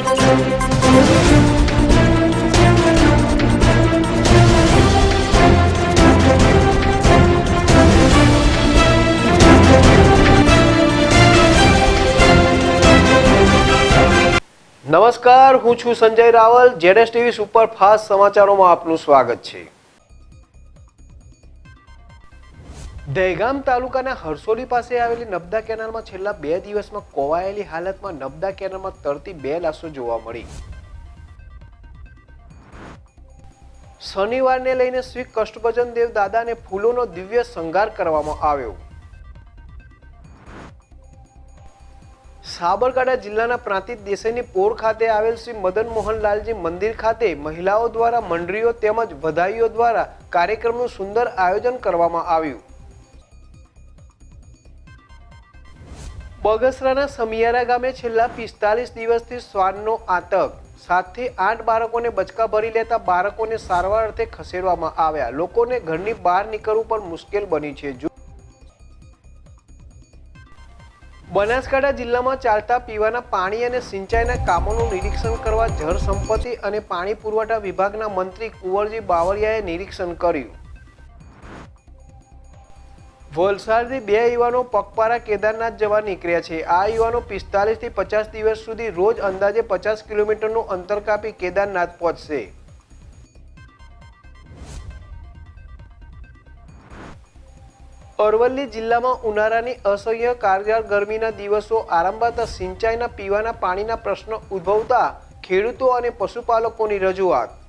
નમસ્કાર હું છું સંજય રાવલ જેડેસ ટીવી સુપર ફાસ્ટ સમાચારોમાં આપનું સ્વાગત છે. દહેગામ તાલુકાના હરસોલી પાસે આવેલી નબદા કેનાલમાં છેલ્લા બે દિવસમાં કોવાયેલી હાલતમાં નબદા કેનાલમાં તરતી બે લાશો જોવા મળી. શનિવારને લઈને શ્રી કષ્ટભજન દેવ દાદાને ફૂલોનો દિવ્ય શણગાર કરવામાં આવ્યો. સાબરકાંઠા જિલ્લાના પ્રાંતિજ દેસાઈની પોર ખાતે આવેલ શ્રી મદન મોહનલાલજી મંદિર ખાતે મહિલાઓ દ્વારા, મંડળીઓ તેમજ વધાઈઓ દ્વારા કાર્યક્રમનું સુંદર આયોજન કરવામાં આવ્યું. બગસરાના સમિયારા ગામે છેલ્લા પિસ્તાલીસ દિવસથી શ્વાનનો આતંક. સાતથી આઠ બાળકોને બચકા ભરી લેતા બાળકોને સારવાર અર્થે ખસેડવામાં આવ્યા. લોકોને ઘરની બહાર નીકળવું પણ મુશ્કેલ બની છે. બનાસકાંઠા જિલ્લામાં ચાલતા પીવાના પાણી અને સિંચાઈના કામોનું નિરીક્ષણ કરવા જળ સંપત્તિ અને પાણી પુરવઠા વિભાગના મંત્રી કુંવરજી બાવળિયાએ નિરીક્ષણ કર્યું. વલસાડથી બે યુવાનો પગપારા કેદારનાથ જવા નીકળ્યા છે. આ યુવાનો પિસ્તાલીસથી પચાસ દિવસ સુધી રોજ અંદાજે પચાસ કિલોમીટરનું અંતર કાપી કેદારનાથ પહોંચશે. અરવલ્લી જિલ્લામાં ઉનાળાની અસહ્ય કારગર ગરમીના દિવસો આરંભાતા સિંચાઈના પીવાના પાણીના પ્રશ્નો ઉદ્ભવતા ખેડૂતો અને પશુપાલકોની રજૂઆત.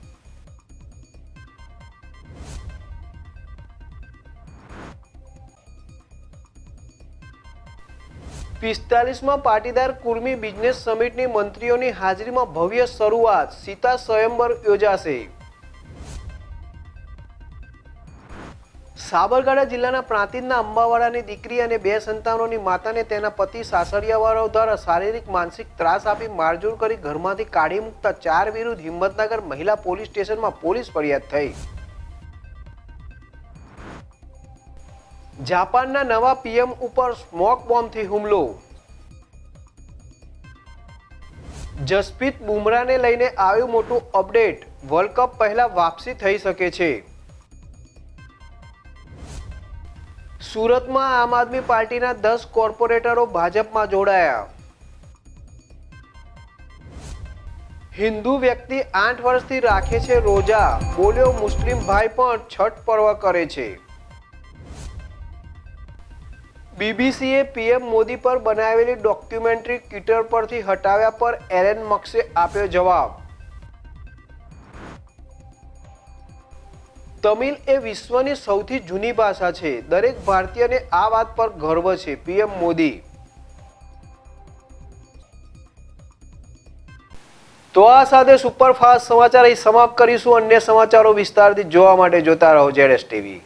પિસ્તાલીસમાં પાટીદાર કુર્મી બિઝનેસ સમિટની મંત્રીઓની હાજરીમાં ભવ્ય શરૂઆત સીતા સ્વયંવર યોજાશે. સાબરકાંઠા જિલ્લાના પ્રાંતિજના અંબાવાડાની દીકરી અને બે સંતાનોની માતાને તેના પતિ સાસરિયાવાળાઓ દ્વારા શારીરિક માનસિક ત્રાસ આપી મારઝૂડ કરી ઘરમાંથી કાઢી મૂકતા ચાર વિરુદ્ધ હિંમતનગર મહિલા પોલીસ સ્ટેશનમાં પોલીસ ફરિયાદ થઈ. જાપાનના નવા પીએમ ઉપર સ્મોક બોમ્બથી હુમલો. જસપ્રીત બુમરાને લઈને આવ્યું મોટું અપડેટ. વર્લ્ડ કપ પહેલા વાપસી થઈ શકે છે. સુરતમાં આમ આદમી પાર્ટીના દસ કોર્પોરેટરો ભાજપમાં જોડાયા. હિન્દુ વ્યક્તિ આઠ વર્ષથી રાખે છે રોજા. બોલ્યો મુસ્લિમ ભાઈ પણ છઠ પર્વ કરે છે. બીબીસીએ પીએમ મોદી પર બનાવેલી ડોક્યુમેન્ટરી ટ્વિટર પરથી હટાવ્યા પર એરેન મક્સે આપ્યો જવાબ. તમિલ એ વિશ્વની સૌથી જૂની ભાષા છે. દરેક ભારતીયને આ વાત પર ગર્વ છે, પીએમ મોદી. તો આ સાથે સુપરફાસ્ટ સમાચાર અહીં સમાપ્ત કરીશું. અન્ય સમાચારો વિસ્તારથી જોવા માટે જોતા રહો જેડેસ ટીવી.